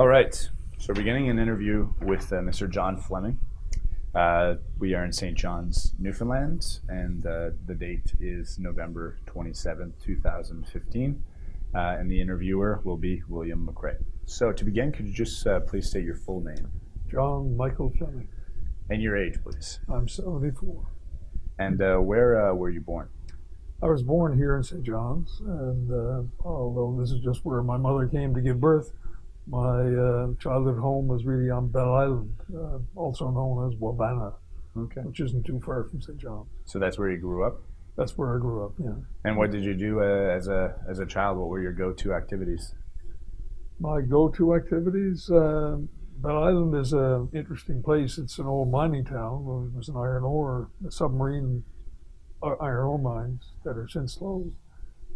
All right. So beginning an interview with uh, Mr. John Fleming. Uh, we are in St. John's, Newfoundland, and uh, the date is November 27th, 2015. Uh, and the interviewer will be William McRae. So to begin, could you just uh, please state your full name John Michael Fleming. and your age, please? I'm 74. And uh, where uh, were you born? I was born here in St. John's, and uh, although this is just where my mother came to give birth, my uh, childhood home was really on Bell Island, uh, also known as Wabana, Okay. which isn't too far from St. John's. So that's where you grew up. That's where I grew up. Yeah. And what did you do uh, as a as a child? What were your go-to activities? My go-to activities. Uh, Bell Island is an interesting place. It's an old mining town. It was an iron ore, a submarine uh, iron ore mines that are since closed.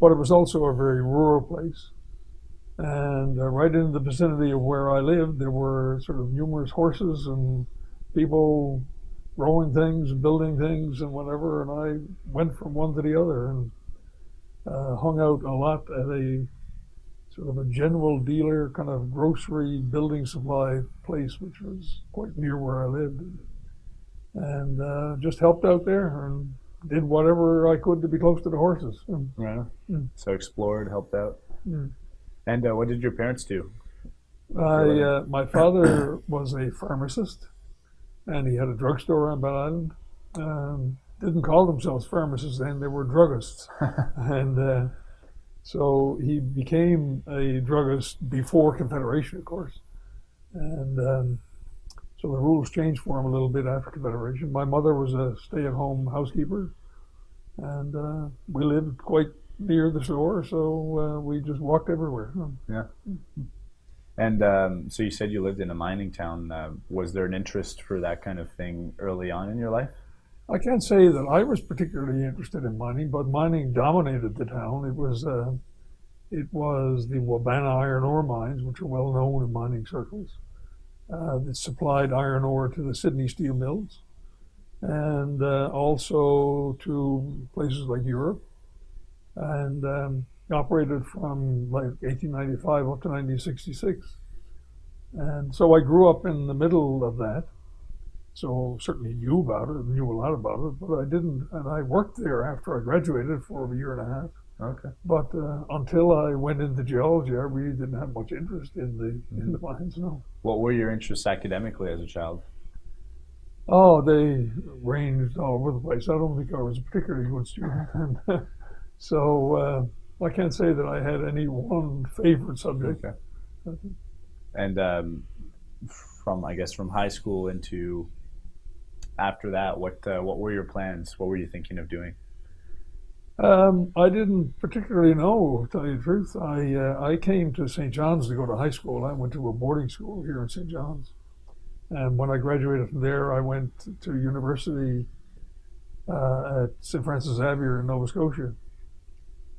But it was also a very rural place. And uh, right in the vicinity of where I lived, there were sort of numerous horses and people growing things and building things and whatever. And I went from one to the other and uh, hung out a lot at a sort of a general dealer kind of grocery building supply place, which was quite near where I lived, and uh, just helped out there and did whatever I could to be close to the horses. Yeah. Mm. So explored, helped out. Mm. And uh, what did your parents do? I, uh, my father was a pharmacist, and he had a drugstore on Bell Island. Um, didn't call themselves pharmacists then; they were druggists, and uh, so he became a druggist before Confederation, of course. And um, so the rules changed for him a little bit after Confederation. My mother was a stay-at-home housekeeper, and uh, we lived quite near the store, so uh, we just walked everywhere. Yeah. And um, so you said you lived in a mining town. Uh, was there an interest for that kind of thing early on in your life? I can't say that I was particularly interested in mining, but mining dominated the town. It was uh, it was the Wabana iron ore mines, which are well known in mining circles, uh, that supplied iron ore to the Sydney steel mills, and uh, also to places like Europe, and um, operated from like 1895 up to 1966. And so I grew up in the middle of that so certainly knew about it, knew a lot about it, but I didn't. And I worked there after I graduated for a year and a half. Okay. But uh, until I went into geology, I really didn't have much interest in the in the mines. No. What were your interests academically as a child? Oh, they ranged all over the place. I don't think I was a particularly good student, and uh, so uh, I can't say that I had any one favorite subject. Okay. And um, from I guess from high school into after that, what uh, what were your plans? What were you thinking of doing? Um, I didn't particularly know, to tell you the truth. I uh, I came to St. John's to go to high school. I went to a boarding school here in St. John's, and when I graduated from there, I went to university uh, at St. Francis Xavier in Nova Scotia.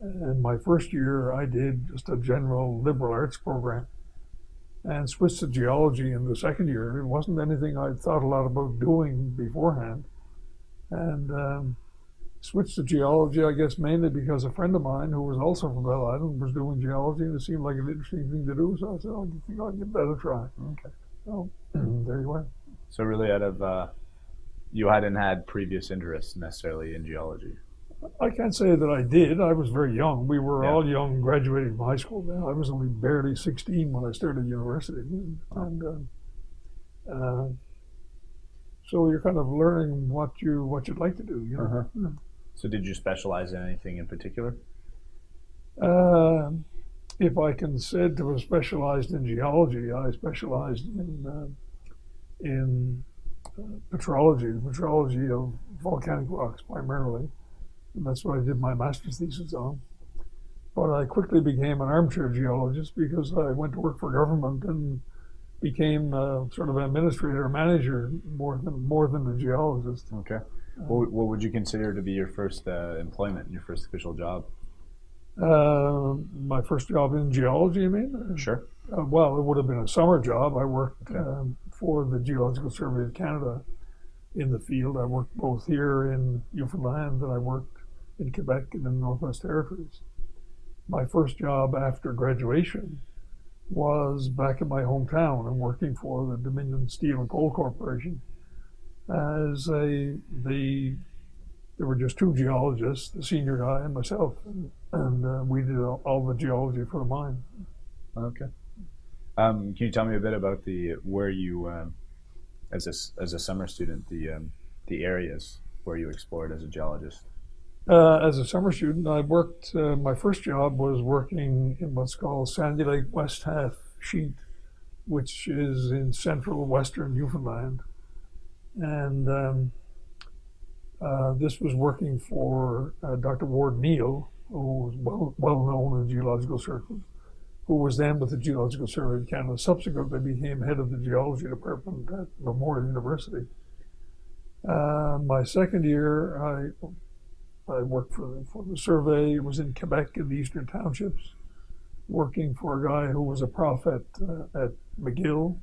And my first year, I did just a general liberal arts program, and switched to geology in the second year. It wasn't anything I'd thought a lot about doing beforehand, and. Um, switched to geology, I guess, mainly because a friend of mine who was also from Bell Island was doing geology, and it seemed like an interesting thing to do. So I said, "Oh, I think I'll give that a try." Okay. So there you went. So really, out of uh, you hadn't had previous interest necessarily in geology. I can't say that I did. I was very young. We were Yeah. all young, graduating from high school. Then I was only barely 16 when I started university, and uh, uh, so you're kind of learning what you what you'd like to do. You know. Uh-huh. So did you specialize in anything in particular? Uh, if I can said to have specialized in geology, I specialized in uh, in uh, petrology, the petrology of volcanic rocks primarily, and that's what I did my master's thesis on. But I quickly became an armchair geologist because I went to work for government and became uh, sort of an administrator, manager more than more than a geologist. Okay. What, what would you consider to be your first uh, employment, your first official job? Uh, my first job in geology, you mean? Sure. Uh, well, it would have been a summer job. I worked Okay. um, for the Geological Survey of Canada in the field. I worked both here in Newfoundland and I worked in Quebec and in the Northwest Territories. My first job after graduation was back in my hometown and working for the Dominion Steel and Coal Corporation as a the there were just two geologists, the senior guy and myself, and, and uh, we did all, all, the geology for the mine. Okay. Um, can you tell me a bit about the where you, um, as a as a summer student, the um, the areas where you explored as a geologist? Uh, as a summer student, I worked. Uh, my first job was working in what's called Sandy Lake West Half Sheet, which is in central western Newfoundland, and um, uh, this was working for uh, Dr. Ward Neale, who was well, well known in geological circles, who was then with the Geological Survey of Canada. Subsequently, became head of the geology department at Memorial University. Uh, my second year, I I worked for the, for the survey. Was in Quebec in the eastern townships, working for a guy who was a prof at, uh, at McGill.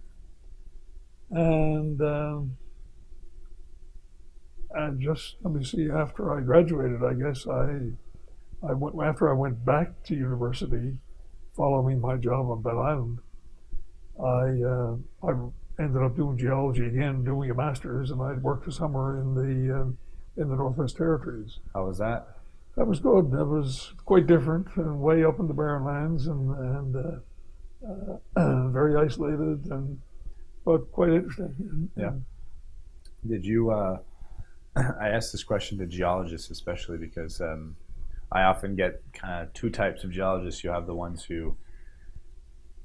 And, um, and just, let me see, after I graduated, I guess I, I went, after I went back to university following my job on Bell Island, I, uh, I ended up doing geology again, doing a master's, and I worked a summer in the, uh, in the Northwest Territories. How was that? That was good. That was quite different, and way up in the Barren Lands, and and uh, uh, very isolated, and but quite interesting. Yeah. Did you? Uh, I ask this question to geologists, especially because um, I often get kind of two types of geologists. You have the ones who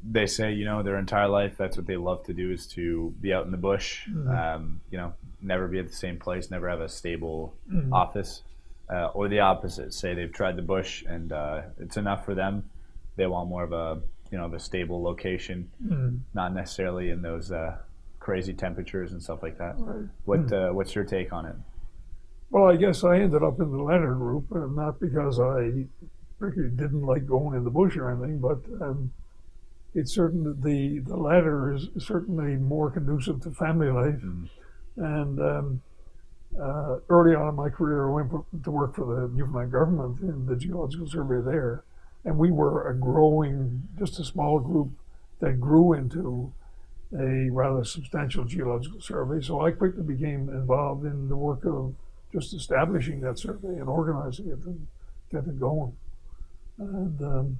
they say, you know, their entire life that's what they love to do is to be out in the bush, mm-hmm. um, you know, never be at the same place, never have a stable mm-hmm. office. Uh, or the opposite, say they've tried the bush and uh, it's enough for them. They want more of a, you know, of a stable location, mm-hmm. not necessarily in those uh, crazy temperatures and stuff like that. Right. What mm-hmm. uh, What's your take on it? Well, I guess I ended up in the latter group, uh, not because I didn't like going in the bush or anything, but um, it's certain that the the latter is certainly more conducive to family life. Mm. And um, uh, early on in my career, I went to work for the Newfoundland government in the geological survey there, and we were a growing, just a small group that grew into a rather substantial geological survey. So I quickly became involved in the work of just establishing that survey and organizing it and getting it going. And um,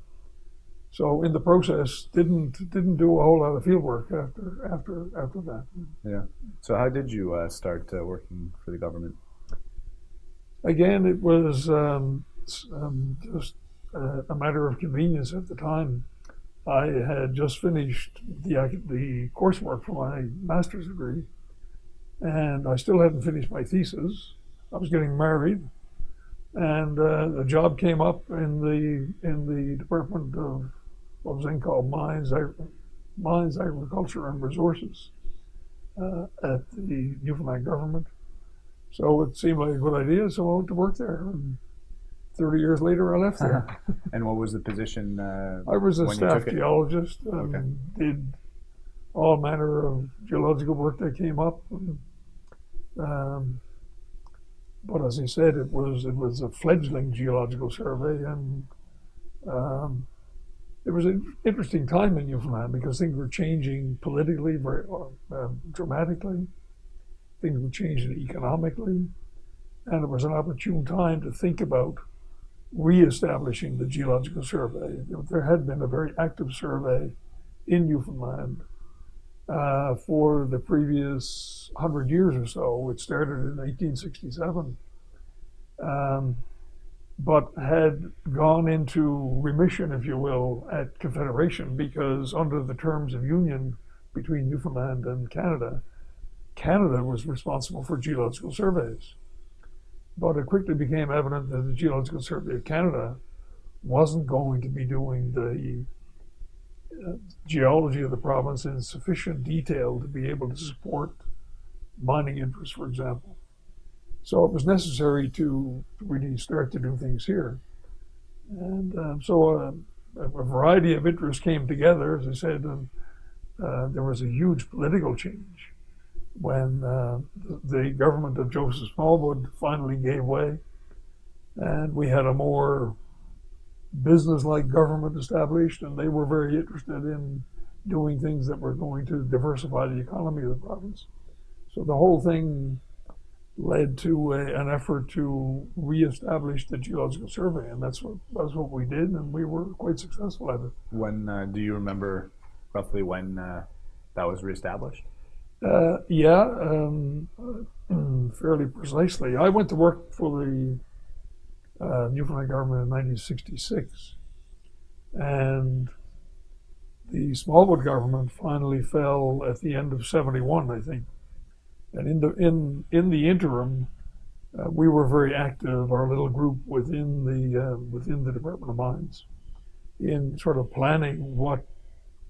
so in the process, didn't didn't do a whole lot of field work after after after that. Yeah. So how did you uh, start uh, working for the government? Again, it was um, um, just uh, a matter of convenience at the time. I had just finished the the coursework for my master's degree, and I still hadn't finished my thesis. I was getting married, and uh, a job came up in the in the Department of what was then called Mines, Mines Agriculture and Resources uh, at the Newfoundland government. So it seemed like a good idea, so I went to work there. And 30 years later, I left there. and what was the position? Uh, I was a staff geologist. Um, okay. Did all manner of geological work that came up. And, um, but as I said, it was it was a fledgling geological survey, and um, it was an interesting time in Newfoundland because things were changing politically very uh, dramatically. Things were changing economically, and it was an opportune time to think about reestablishing the Geological Survey. There had been a very active survey in Newfoundland uh, for the previous hundred years or so. It started in 1867. Um, but had gone into remission, if you will, at Confederation because under the terms of union between Newfoundland and Canada, Canada was responsible for geological surveys. But it quickly became evident that the Geological Survey of Canada wasn't going to be doing the uh, geology of the province in sufficient detail to be able to support mining interests, for example. So it was necessary to really start to do things here. And uh, so uh, a variety of interests came together, as I said, and uh, there was a huge political change when uh, the government of Joseph Smallwood finally gave way, and we had a more business-like government established, and they were very interested in doing things that were going to diversify the economy of the province. So the whole thing led to a, an effort to reestablish the Geological Survey, and that's what that's what we did, and we were quite successful at it. When uh, do you remember roughly when uh, that was reestablished? Uh, yeah, um, fairly precisely. I went to work for the uh, Newfoundland government in 1966, and the Smallwood government finally fell at the end of 71, I think. And in the in in the interim, uh, we were very active. Our little group within the uh, within the Department of Mines, in sort of planning what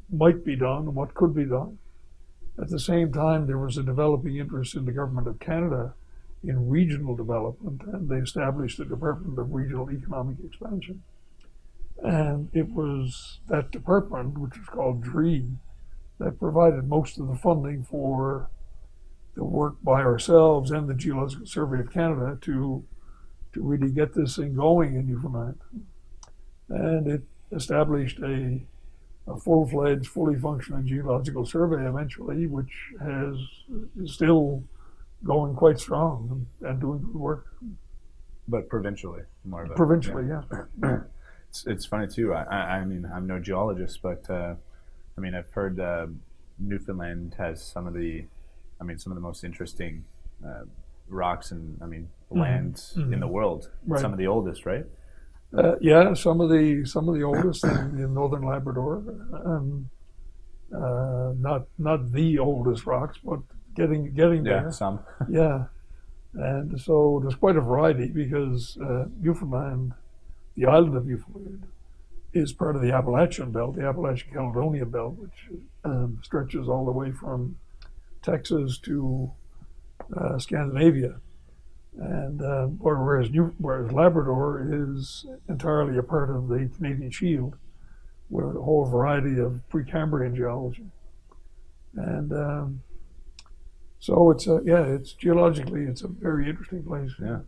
might be done and what could be done. At the same time, there was a developing interest in the government of Canada in regional development, and they established the Department of Regional Economic Expansion. And it was that department, which was called DREE, that provided most of the funding for the work by ourselves and the Geological Survey of Canada to to really get this thing going in Newfoundland. And it established a, a full-fledged, fully functioning geological survey eventually, which has is still going quite strong and, and doing good work. But provincially, more of Provincially, yeah. yeah. it's, it's funny too. I, I, I mean, I'm no geologist, but uh, I mean, I've heard uh, Newfoundland has some of the I mean, some of the most interesting uh, rocks and I mean lands mm-hmm. in the world. Right. Some of the oldest, right? Uh, yeah, some of the some of the oldest in, in northern Labrador. Um, uh, not not the oldest rocks, but getting getting yeah, there. Some. yeah, and so there's quite a variety because uh, Newfoundland, the island of Newfoundland, is part of the Appalachian Belt, the Appalachian Caledonia Belt, which um, stretches all the way from Texas to uh, Scandinavia. And uh, whereas, New, whereas Labrador is entirely a part of the Canadian Shield, with a whole variety of Precambrian geology. And um, so it's a, yeah, it's geologically, it's a very interesting place. Yeah.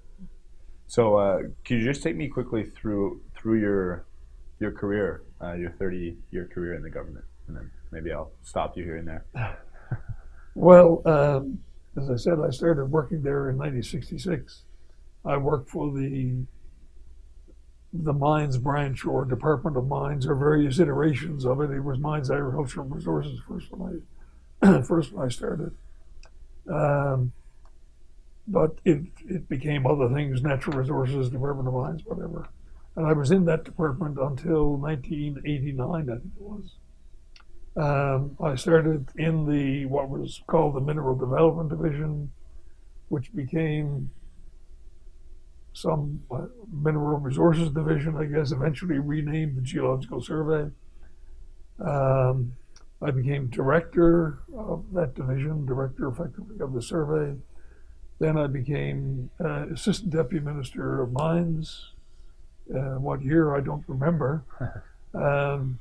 So uh, can you just take me quickly through through your your career, uh, your 30 year career in the government, and then maybe I'll stop you here and there. Well, um, as I said, I started working there in 1966. I worked for the the mines branch or Department of Mines or various iterations of it. It was Mines, Agriculture, and Resources first when I first when I started. Um, but it it became other things, natural resources, Department of Mines, whatever. And I was in that department until 1989, I think it was. Um, I started in the what was called the Mineral Development Division, which became some uh, Mineral Resources Division, I guess, eventually renamed the Geological Survey. Um, I became director of that division, director effectively of the survey. Then I became uh, assistant deputy minister of mines. Uh, what year I don't remember. Um,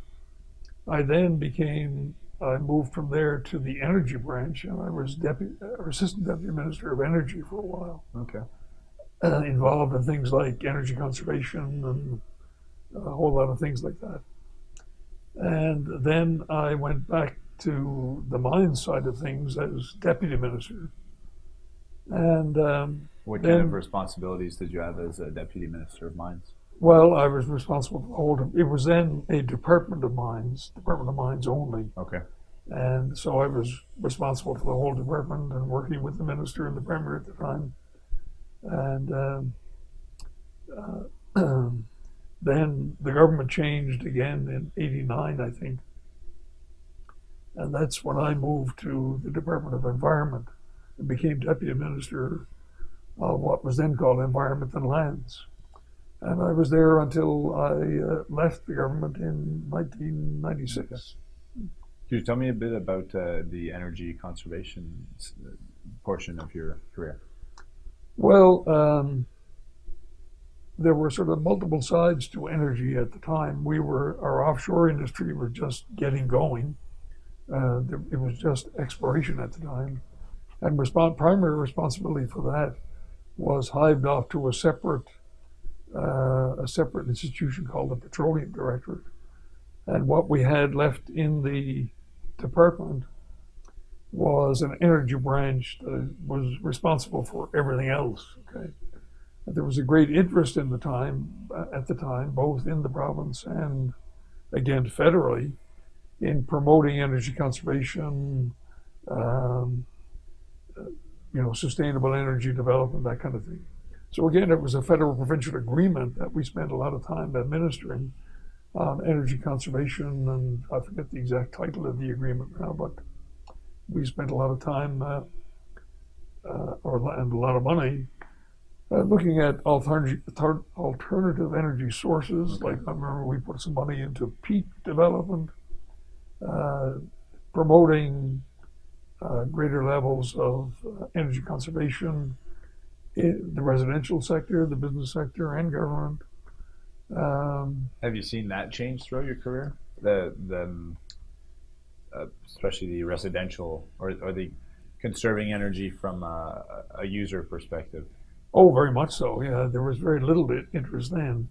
I then became, I moved from there to the energy branch, and I was deputy, or assistant deputy minister of energy for a while. Okay. Uh, involved in things like energy conservation and a whole lot of things like that. And then I went back to the mines side of things as deputy minister. And um, what kind of responsibilities did you have as a deputy minister of mines? Well, I was responsible for the whole. It was then a Department of Mines, Department of Mines only. Okay. And so I was responsible for the whole department and working with the minister and the premier at the time. And um, uh, then the government changed again in '89, I think. And that's when I moved to the Department of Environment and became deputy minister of what was then called Environment and Lands. And I was there until I uh, left the government in 1996. Could you tell me a bit about uh, the energy conservation uh, portion of your career? Well, um, there were sort of multiple sides to energy at the time. We were our offshore industry was just getting going. Uh, it was just exploration at the time, and respons- primary responsibility for that was hived off to a separate uh, a separate institution called the Petroleum Directorate. And what we had left in the department was an energy branch that was responsible for everything else. Okay, and there was a great interest in the time uh, at the time, both in the province and again federally, in promoting energy conservation, um, uh, you know, sustainable energy development, that kind of thing. So again, it was a federal provincial agreement that we spent a lot of time administering on energy conservation, and I forget the exact title of the agreement now, but we spent a lot of time uh, uh, or and a lot of money uh, looking at alternative alternative energy sources. Okay. Like I remember we put some money into peat development, uh, promoting uh, greater levels of uh, energy conservation the residential sector, the business sector, and government. Um, Have you seen that change throughout your career? The the uh, especially the residential or, or the conserving energy from a, a, user perspective? Oh, very much so. Yeah, there was very little interest then,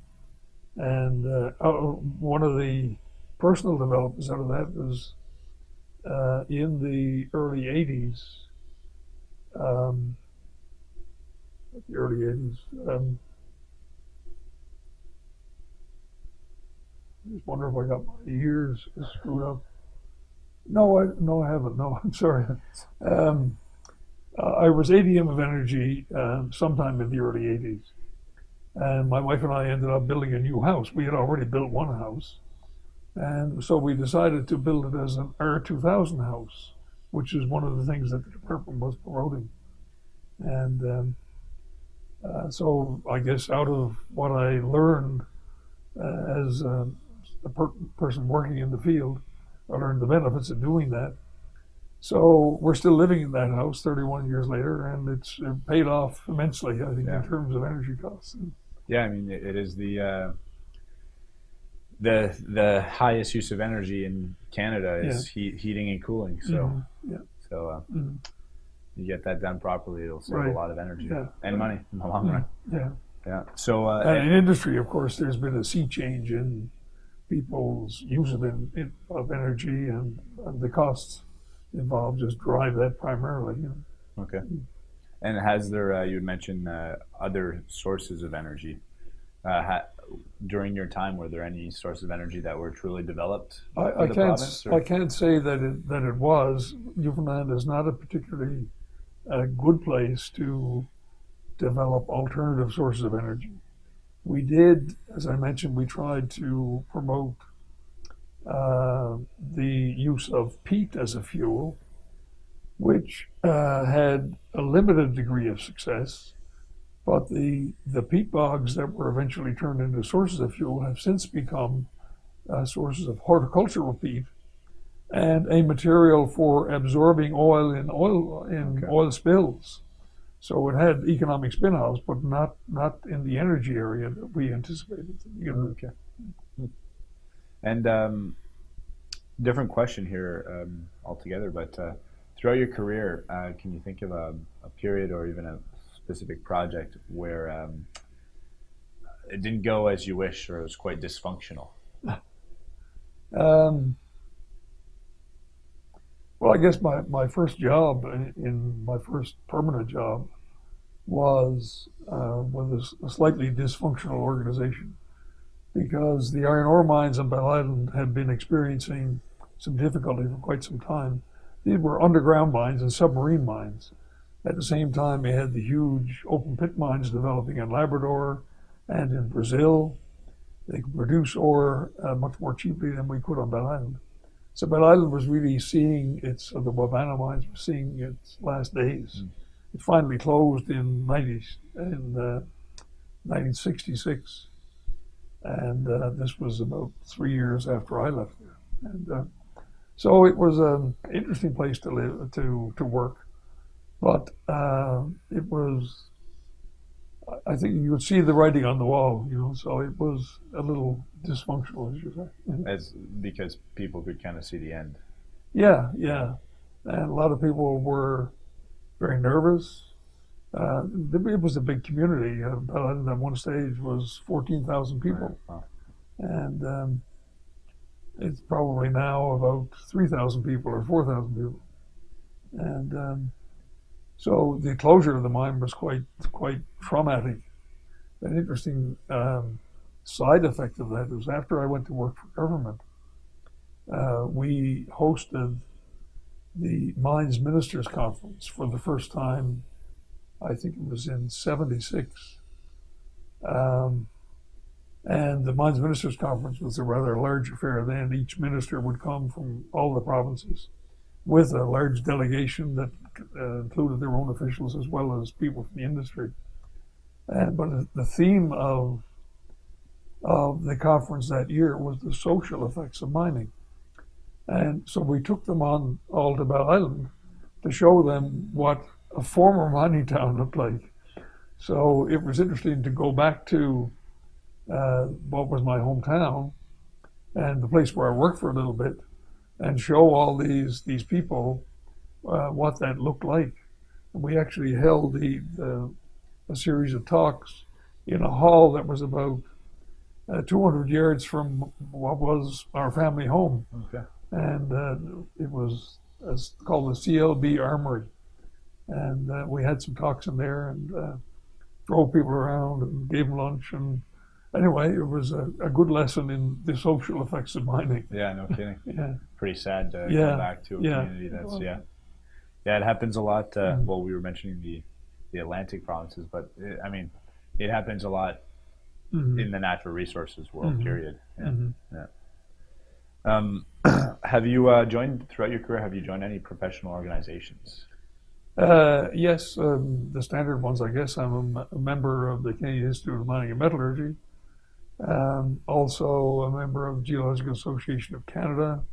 and uh, oh, one of the personal developments out of that was uh, in the early '80s. Um, the early '80s. Um, I just wonder if I got my ears screwed up. No, I no, I haven't. No, I'm sorry. Um, uh, I was ADM of Energy um, sometime in the early '80s, and my wife and I ended up building a new house. We had already built one house, and so we decided to build it as an R2000 house, which is one of the things that the department was promoting. And um, uh, so I guess out of what I learned uh, as a, a per person working in the field, I learned the benefits of doing that. So we're still living in that house 31 years later, and it's paid off immensely, I think, yeah. in terms of energy costs. Yeah, I mean, it is the uh, the the highest use of energy in Canada is yeah. heat, heating and cooling. So, mm-hmm. yeah. so uh, mm-hmm. You get that done properly, it'll save right. a lot of energy yeah. and money in the long run. Yeah, yeah. So, uh, and in industry, of course, there's been a sea change in people's use of, in, of energy and, and, the costs involved just drive that primarily. You know. Okay. And has there, uh, you had mentioned uh, other sources of energy. Uh, ha- during your time, were there any sources of energy that were truly developed? I, I can't. Province, I can't say that it, that it was. Newfoundland is not a particularly uh, good place to develop alternative sources of energy we did, as I mentioned, we tried to promote uh, the use of peat as a fuel, which uh, had a limited degree of success. But the, the peat bogs that were eventually turned into sources of fuel have since become uh, sources of horticultural peat and a material for absorbing oil in oil in okay. oil spills. So it had economic spin-offs, but not not in the energy area that we anticipated. Okay. And um, different question here um, altogether, but uh, throughout your career, uh, can you think of a, a, period or even a specific project where um, it didn't go as you wish or it was quite dysfunctional? Well, I guess my, my first job in, in my first permanent job was uh, with a, a, slightly dysfunctional organization because the iron ore mines in Bell Island had been experiencing some difficulty for quite some time. These were underground mines and submarine mines. At the same time, they had the huge open pit mines developing in Labrador and in Brazil. They could produce ore uh, much more cheaply than we could on Bell Island. So Bell Island was really seeing its, uh, the Wabana mines were seeing its last days. Mm. It finally closed in 90, in uh, 1966. And uh, this was about three years after I left there. And uh, so it was an interesting place to live, to, to work. But uh, it was I think you could see the writing on the wall, you know, so it was a little dysfunctional, as you say. As because people could kind of see the end. Yeah, yeah, and a lot of people were very nervous, uh, it was a big community. Uh, Bell Island at one stage was 14,000 people. Wow. And um, it's probably now about 3,000 people or 4,000 people. And um, so the closure of the mine was quite quite traumatic. An interesting um, side effect of that was after I went to work for government, uh, we hosted the Mines Ministers Conference for the first time. I think it was in '76. Um, and the Mines Ministers Conference was a rather large affair then. Each minister would come from all the provinces with a large delegation that uh, included their own officials as well as people from the industry. And, but the theme of, of the conference that year was the social effects of mining. And so we took them on all to Bell Island to show them what a former mining town looked like. So it was interesting to go back to uh, what was my hometown and the place where I worked for a little bit and show all these these people uh, what that looked like. And we actually held the, the, a series of talks in a hall that was about uh, 200 yards from what was our family home. Okay. And uh, it was it's called the CLB Armory. And uh, we had some talks in there and uh, drove people around and gave them lunch and anyway, it was a, a, good lesson in the social effects of mining. Yeah, no kidding. yeah. Pretty sad to yeah. go back to a yeah. community that's yeah. Yeah, it happens a lot. Uh, Mm-hmm. Well, we were mentioning the the Atlantic provinces, but it, I mean, it happens a lot Mhm. in the natural resources world. Mhm. Period. Yeah. Mhm. Um, have you uh, joined throughout your career? Have you joined any professional organizations? Uh, yes, um, the standard ones, I guess. I'm a, m- a member of the Canadian Institute of Mining and Metallurgy. Um, also a member of the Geological Association of Canada.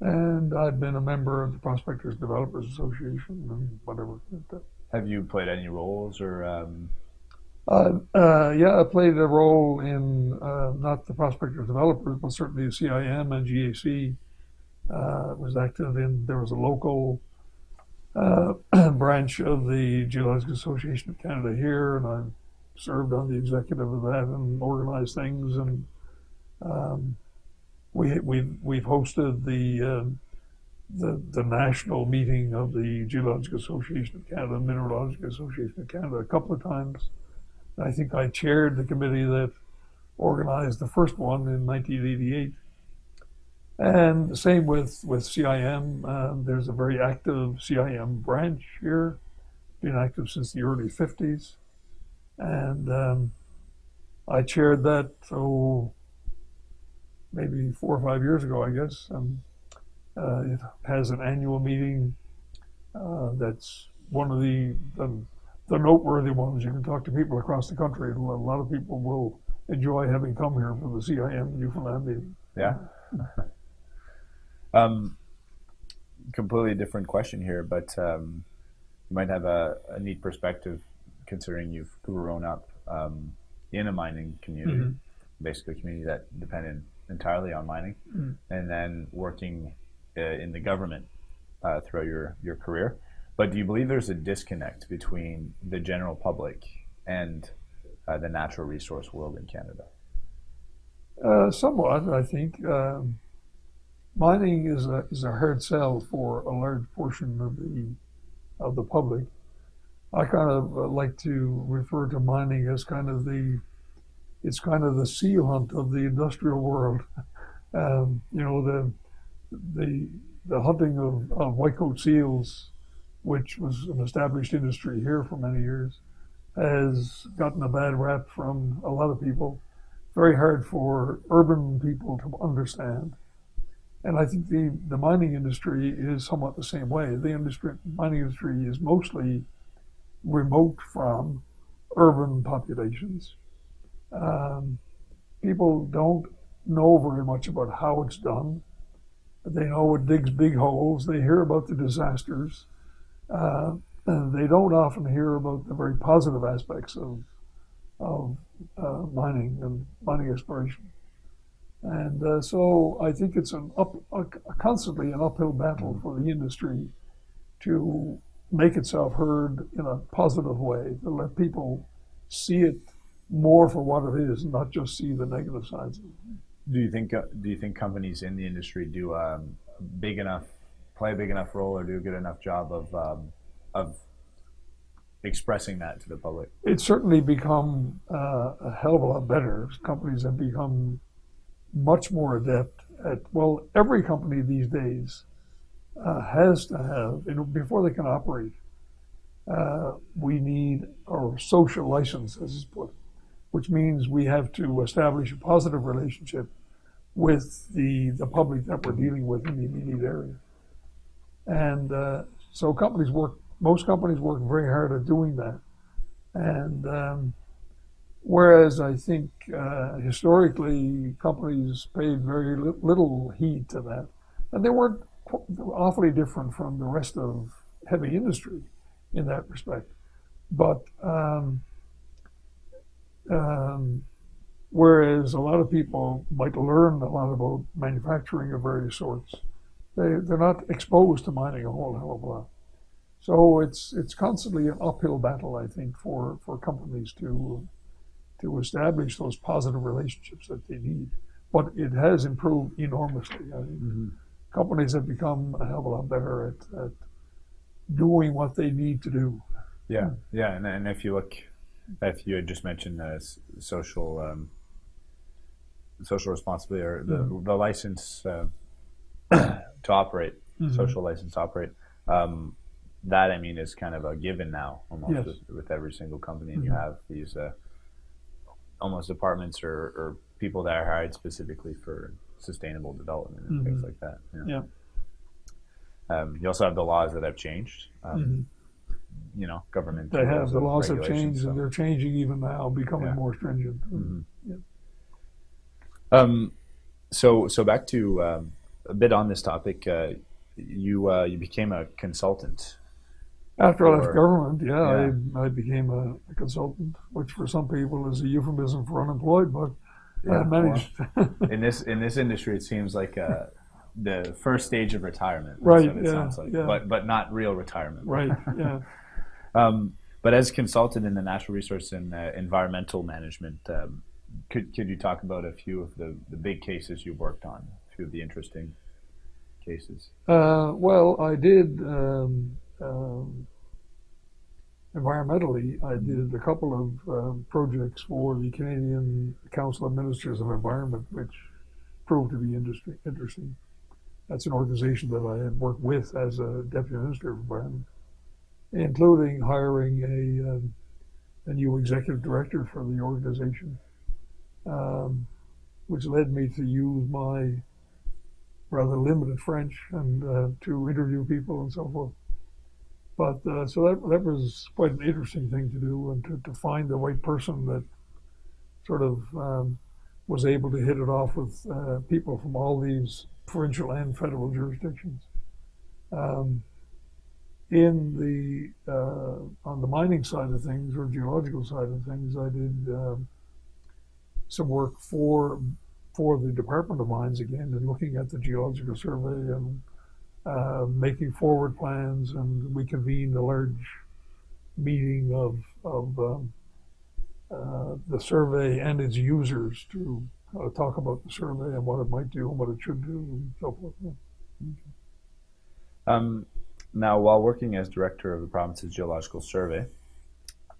And I've been a member of the Prospectors Developers Association and whatever. Have you played any roles or? Um, Uh, uh, yeah, I played a role in uh, not the Prospectors Developers, but certainly the CIM and GAC. Uh, was active in, there was a local uh, branch of the Geological Association of Canada here, and I served on the executive of that and organized things. And um, we we've we've hosted the uh, the the national meeting of the Geological Association of Canada, Mineralogical Association of Canada, a couple of times. I think I chaired the committee that organized the first one in 1988. And the same with, with CIM. Um, there's a very active CIM branch here, been active since the early 50s. And um, I chaired that, oh, maybe four or five years ago, I guess. And uh, it has an annual meeting uh, that's one of the, the the noteworthy ones. You can talk to people across the country. and A lot of people will enjoy having come here for the CIM Newfoundland meeting. Yeah. um, completely different question here, but um, you might have a, a neat perspective considering you've grown up um, in a mining community, Mhm. basically a community that depended entirely on mining, Mm. and then working uh, in the government uh, throughout your, your career. But do you believe there's a disconnect between the general public and uh, the natural resource world in Canada? Uh, somewhat, I think. Um, mining is a is a hard sell for a large portion of the of the public. I kind of uh, like to refer to mining as kind of the it's kind of the seal hunt of the industrial world. Um, you know the the the hunting of, of whitecoat seals, which was an established industry here for many years, has gotten a bad rap from a lot of people very hard for urban people to understand. And I think the, the mining industry is somewhat the same way. The industry, mining industry is mostly remote from urban populations. Um, people don't know very much about how it's done. They know it digs big holes. They hear about the disasters. Uh, they don't often hear about the very positive aspects of, of uh, mining and mining exploration. And uh, so I think it's an up, constantly an uphill battle for the industry to make itself heard in a positive way, to let people see it more for what it is, not just see the negative sides. Do you think uh, do you think companies in the industry do um, big enough play a big enough role or do a good enough job of um, of expressing that to the public? It's certainly become uh, a hell of a lot better. Companies have become much more adept at, well, every company these days uh, has to have, you know, before they can operate, uh, we need our social license, as it's put, which means we have to establish a positive relationship with the, the public that we're dealing with in the immediate area. And uh, so companies work, most companies work very hard at doing that. And um, whereas I think uh, historically companies paid very li- little heed to that, and they weren't awfully different from the rest of heavy industry in that respect. But um, um, whereas a lot of people might learn a lot about manufacturing of various sorts, they, they're not exposed to mining a whole hell of a lot. So it's it's constantly an uphill battle, I think, for, for companies to to establish those positive relationships that they need. But it has improved enormously. I mean, companies have become a hell of a lot better at, at doing what they need to do. Yeah, yeah, and, and if you look, if you had just mentioned the social um, social responsibility or the, Mhm. the license uh, to operate, Mhm. social license to operate, um, that I mean is kind of a given now almost Yes. with, with every single company, and you Mhm. have these uh, almost departments or, or people that are hired specifically for sustainable development and things Mhm. like that. Yeah. Um, you also have the laws that have changed. Um, Mhm. You know, government. They have the laws have changed, so- and they're changing even now, becoming Yeah. more stringent. Mhm. Yeah. Um, so so back to um, a bit on this topic. Uh, you uh, you became a consultant. After I left government, yeah, I, I became a, a consultant, which for some people is a euphemism for unemployed, but I managed. in this in this industry, it seems like uh, the first stage of retirement. Right, yeah, sounds like, yeah. but but not real retirement. right, yeah. Um, but as consultant in the natural resource and uh, environmental management, um, could could you talk about a few of the, the big cases you worked on? A few of the interesting cases. Uh, well, I did um, um, environmentally. I did a couple of um, projects for the Canadian Council of Ministers of Environment, which proved to be industry, interesting. That's an organization that I had worked with as a deputy minister of environment, including hiring a um, a new executive director for the organization, um, which led me to use my rather limited French and uh, to interview people and so forth. But uh, so that that was quite an interesting thing to do and to, to find the right person that sort of um, was able to hit it off with uh, people from all these provincial and federal jurisdictions. Um, in the uh, on the mining side of things or geological side of things, I did um, some work for for the Department of Mines again and looking at the geological survey and uh, making forward plans. And we convened a large meeting of, of um, uh, the survey and its users to uh, talk about the survey and what it might do and what it should do and so forth. Yeah. Um, now, while working as director of the province's geological survey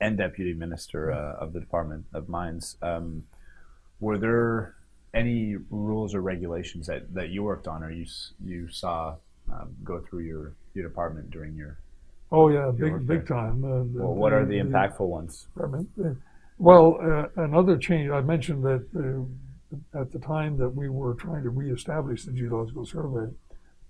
and deputy minister uh, of the Department of Mines, um, were there any rules or regulations that, that you worked on or you you saw um, go through your, your department during your Oh yeah, Your big big time. Uh, the- well, what are the the- impactful ones? Uh, well, uh, another change, I mentioned that uh, at the time that we were trying to reestablish the geological survey,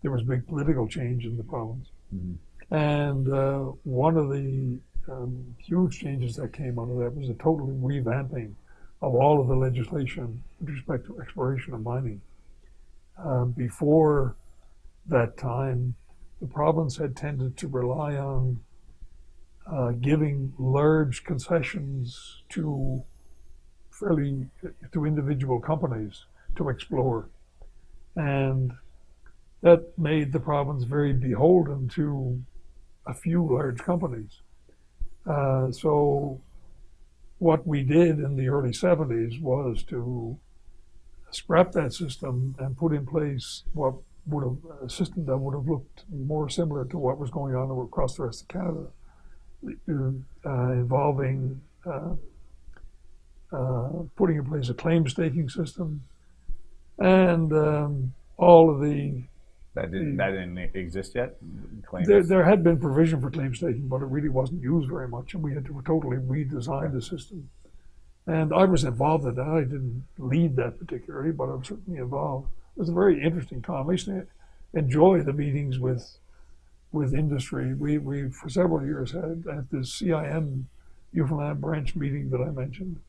there was big political change in the province. Mhm. And uh, one of the um, huge changes that came out of that was a total revamping of all of the legislation with respect to exploration and mining. Uh, before that time, the province had tended to rely on uh, giving large concessions to fairly to individual companies to explore, and that made the province very beholden to a few large companies. Uh, so what we did in the early 70s was to scrap that system and put in place what would have a system that would have looked more similar to what was going on across the rest of Canada, uh, involving uh, uh, putting in place a claim staking system and um, all of the that didn't, hmm. that didn't exist yet? There, there, had been provision for claim staking, but it really wasn't used very much, and we had to totally redesign the system. And I was involved in that. I didn't lead that particularly, but I was certainly involved. It was a very interesting time. I used to enjoy the meetings with with industry. We, we for several years had at the CIM Newfoundland branch meeting that I mentioned,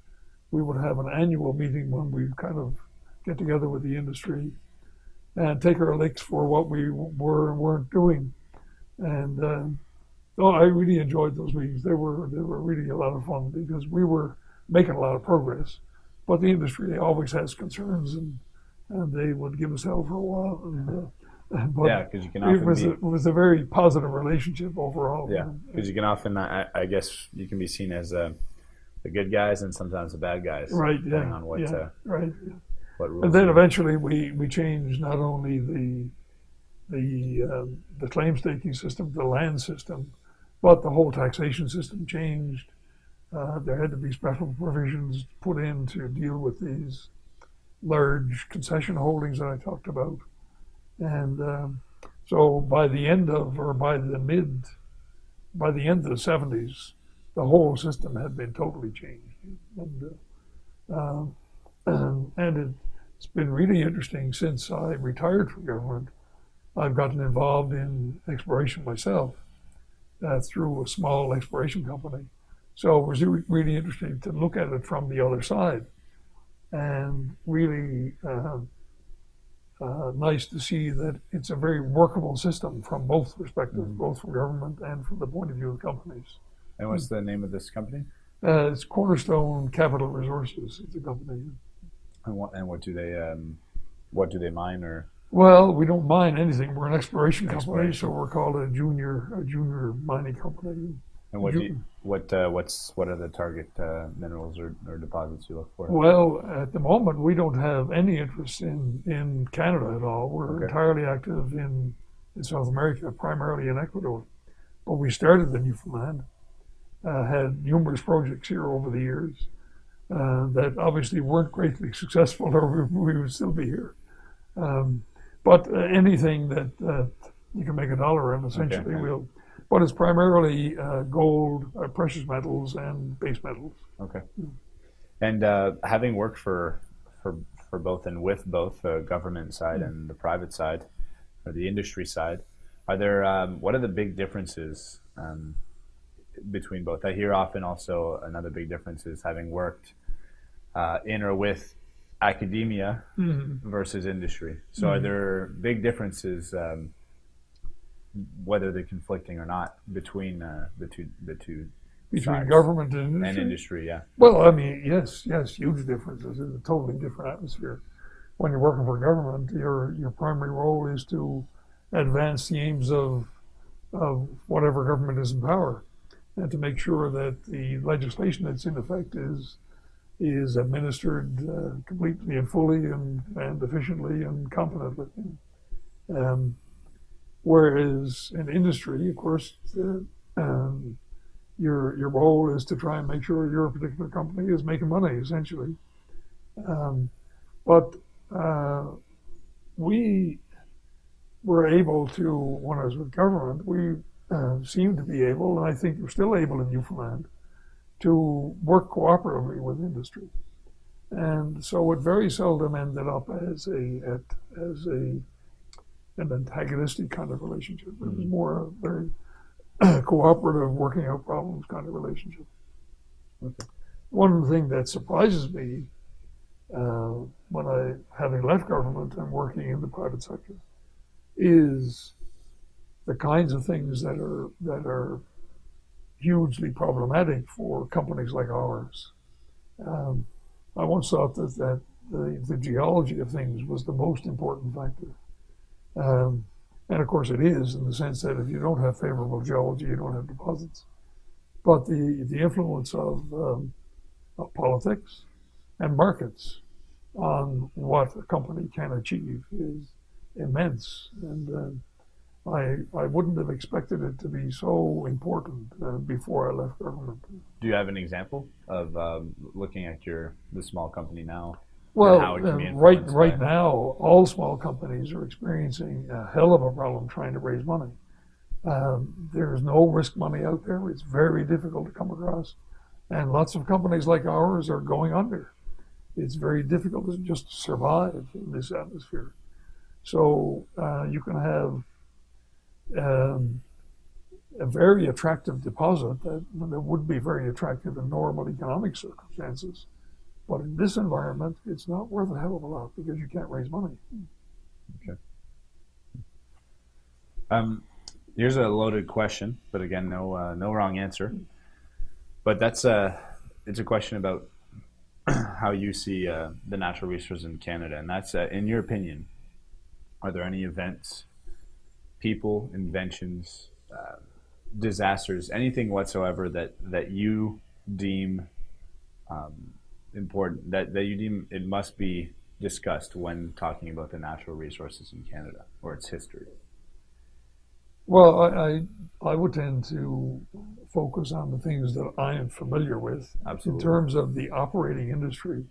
we would have an annual meeting when we kind of get together with the industry and take our licks for what we were and weren't doing. And uh, oh, I really enjoyed those meetings. They were they were really a lot of fun because we were making a lot of progress, but the industry always has concerns, and and they would give us hell for a while. And, uh, but yeah, because you can often it was, be, a, it was a very positive relationship overall. Yeah, because you can often, I, I, guess, you can be seen as uh, the good guys and sometimes the bad guys, right? Depending yeah, on what, yeah, uh, right. Yeah. And then eventually we, we changed not only the the uh, the claim staking system, the land system, but the whole taxation system changed. Uh, there had to be special provisions put in to deal with these large concession holdings that I talked about. And um, so by the end of, or by the mid, by the end of the 70s, the whole system had been totally changed. And, uh, um, and it, it's been really interesting since I retired from government. I've gotten involved in exploration myself uh, through a small exploration company. So it was really interesting to look at it from the other side and really uh, uh, nice to see that it's a very workable system from both perspectives, mm-hmm. both from government and from the point of view of companies. And what's the name of this company? Uh, it's Cornerstone Capital Resources. It's a company. And what, and what do they um, what do they mine or? Well, we don't mine anything. We're an exploration, exploration. company, so we're called a junior a junior mining company. And what you, what uh, what's what are the target uh, minerals or, or deposits you look for? Well, at the moment, we don't have any interest in in Canada at all. We're okay. entirely active in in South America, primarily in Ecuador. But we started in Newfoundland, uh, had numerous projects here over the years uh, that obviously weren't greatly successful, or we, we would still be here. Um, but uh, anything that you can make a dollar in, essentially, okay. we'll but it's primarily uh, gold, uh, precious metals, and base metals. Okay. And uh, having worked for for for both and with both the government side mm. and the private side, or the industry side, are there um, what are the big differences um, between both? I hear often also another big difference is having worked uh, in or with academia mm-hmm. versus industry. So, mm-hmm. are there big differences? Um, whether they're conflicting or not between uh, the two the two between government and industry? and industry. Yeah. Well, I mean, yes, yes, huge differences. It's a totally different atmosphere. When you're working for government, your your primary role is to advance the aims of of whatever government is in power, and to make sure that the legislation that's in effect is is administered uh, completely and fully and, and efficiently and competently. Um, Whereas in industry, of course, um, your your role is to try and make sure your particular company is making money, essentially. Um, but uh, we were able to, when I was with government, we uh, seemed to be able, and I think we're still able in Newfoundland, to work cooperatively with industry. And so it very seldom ended up as a at, as a an antagonistic kind of relationship. It was mm-hmm. more a very cooperative, working out problems kind of relationship. Okay. One thing that surprises me uh, when I, having left government and working in the private sector, is the kinds of things that are that are hugely problematic for companies like ours. Um, I once thought that, that the, the geology of things was the most important factor um, And of course, it is in the sense that if you don't have favorable geology, you don't have deposits. But the, the influence of, um, of politics and markets on what a company can achieve is immense. And uh, I, I wouldn't have expected it to be so important uh, before I left government. Do you have an example of um, looking at your the small company now? Well, how it can be uh, right right by- now, all small companies are experiencing a hell of a problem trying to raise money. Um, there's no risk money out there. It's very difficult to come across, and lots of companies like ours are going under. It's very difficult to just survive in this atmosphere. So uh, you can have um, a very attractive deposit that, that would be very attractive in normal economic circumstances. But in this environment, it's not worth a hell of a lot because you can't raise money. Okay. Um, here's a loaded question, but again, no uh, no wrong answer. But that's a it's a question about how you see uh, the natural resources in Canada, and that's uh, in your opinion, are there any events, people, inventions, uh, disasters, anything whatsoever that that you deem um, important that that you deem it must be discussed when talking about the natural resources in Canada or its history? Well, I, I, I would tend to focus on the things that I am familiar with. Absolutely. In terms of the operating industry,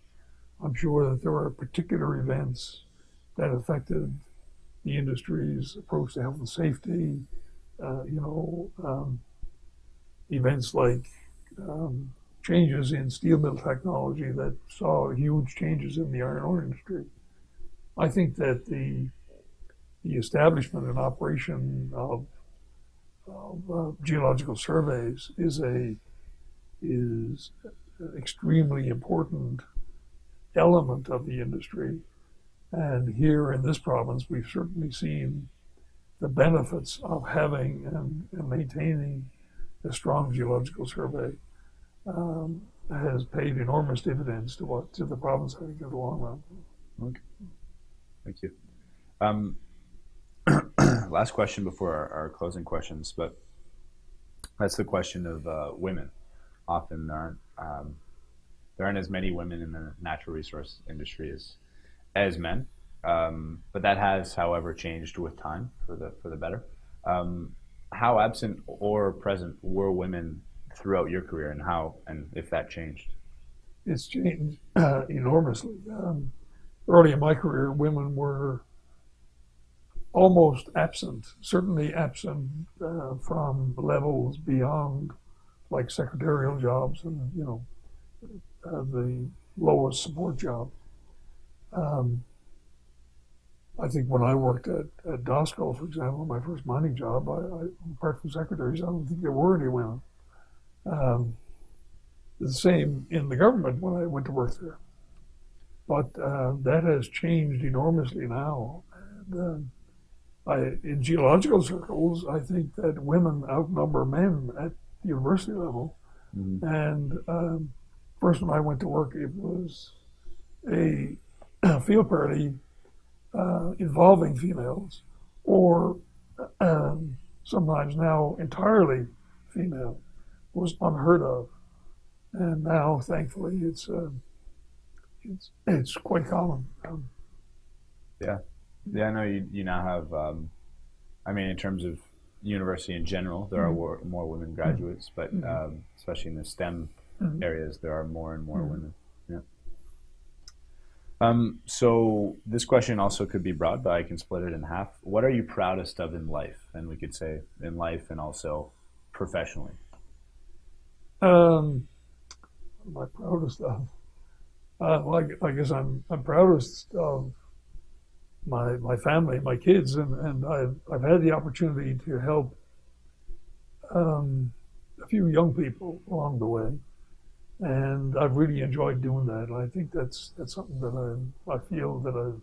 I'm sure that there are particular events that affected the industry's approach to health and safety. Uh, you know, um, events like um, changes in steel mill technology that saw huge changes in the iron ore industry. I think that the the establishment and operation of, of uh, geological surveys is a is an extremely important element of the industry. And here in this province, we've certainly seen the benefits of having and, and maintaining a strong geological survey. Um, has paid enormous dividends to what to the province, I think, in the long run. Okay. Thank you. Um, last question before our, our closing questions, but that's the question of uh, women. Often there aren't um, there aren't as many women in the natural resource industry as as men, um, but that has, however, changed with time for the for the better. Um, how absent or present were women throughout your career, and how and if that changed? it's changed uh, enormously. Um, early in my career, women were almost absent, certainly absent uh, from levels beyond like secretarial jobs and, you know, uh, the lowest support jobs. Um, I think when I worked at, at Dosco, for example, my first mining job, I, I, apart from secretaries, I don't think there were any women. Um, the same in the government when I went to work there. But uh, that has changed enormously now. And, uh, I, in geological circles, I think that women outnumber men at the university level. Mhm. And um, first, when I went to work, it was a field party uh, involving females, or um, sometimes now entirely female, was unheard of and now thankfully it's uh, it's it's quite common. Um, Yeah, I know you, you now have, um, I mean, in terms of university in general, there are Mhm. more, women graduates, but Mhm. um, especially in the STEM Mhm. areas, there are more and more Mhm. women. Um, so this question also could be broad, but I can split it in half. What are you proudest of in life? And we could say in life and also professionally. um, my proudest of, uh, well, I, I guess I'm I'm proudest of my my family, my kids, and and I've I've had the opportunity to help um, a few young people along the way, and I've really enjoyed doing that. And I think that's that's something that I I feel that I've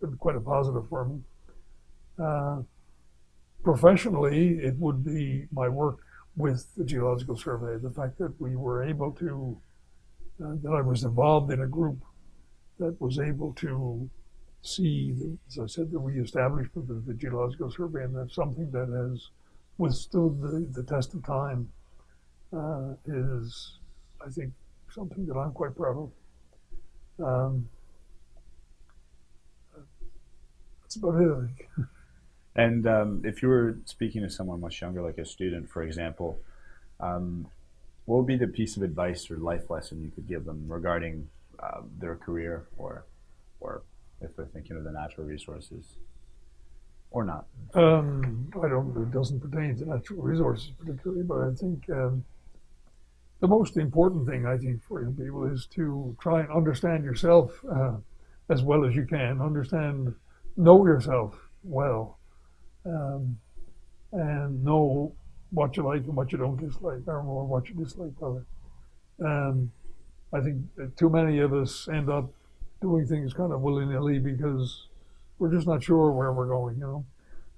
been quite a positive for me. Uh, professionally, it would be my work with the Geological Survey. The fact that we were able to, uh, that I was involved in a group that was able to see, the, as I said, the reestablishment of the Geological Survey, and that's something that has withstood the, the test of time, uh, is, I think, something that I'm quite proud of. Um, that's about it, I think. And um, if you were speaking to someone much younger, like a student, for example, um, what would be the piece of advice or life lesson you could give them regarding uh, their career, or, or if they're thinking of the natural resources, or not? Um, I don't. It doesn't pertain to natural resources particularly, but I think um, the most important thing I think for young people is to try and understand yourself uh, as well as you can. Understand, know yourself well, um, and know what you like and what you don't dislike, or more what you dislike, rather. Um, I think too many of us end up doing things kind of willy nilly because we're just not sure where we're going, you know.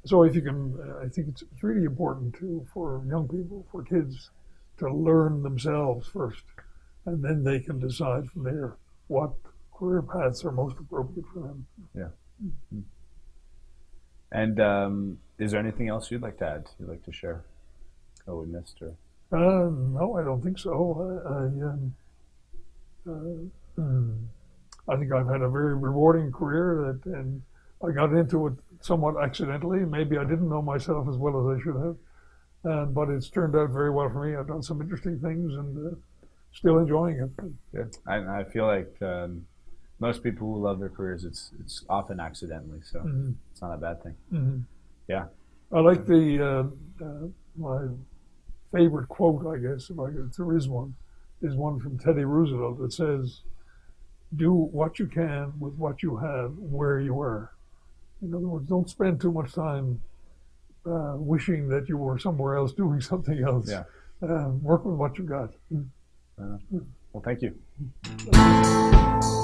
So if you can, uh, I think it's, it's really important to for young people, for kids, to learn themselves first, and then they can decide from there what career paths are most appropriate for them. Yeah. And um, is there anything else you'd like to add? You'd like to share? Oh, we missed or Uh, no, I don't think so. I, I, um, uh, mm, I think I've had a very rewarding career that, and I got into it somewhat accidentally. Maybe I didn't know myself as well as I should have, but it's turned out very well for me. I've done some interesting things and uh, still enjoying it. Yeah, I, I feel like um, most people who love their careers, it's it's often accidentally, so Mhm. it's not a bad thing. Mhm. Yeah. I like the uh, uh, my favorite quote, I guess, if, I, if there is one, is one from Teddy Roosevelt that says, "Do what you can with what you have where you are." In other words, don't spend too much time uh, wishing that you were somewhere else doing something else. Yeah. Uh, work with what you got. Well, thank you.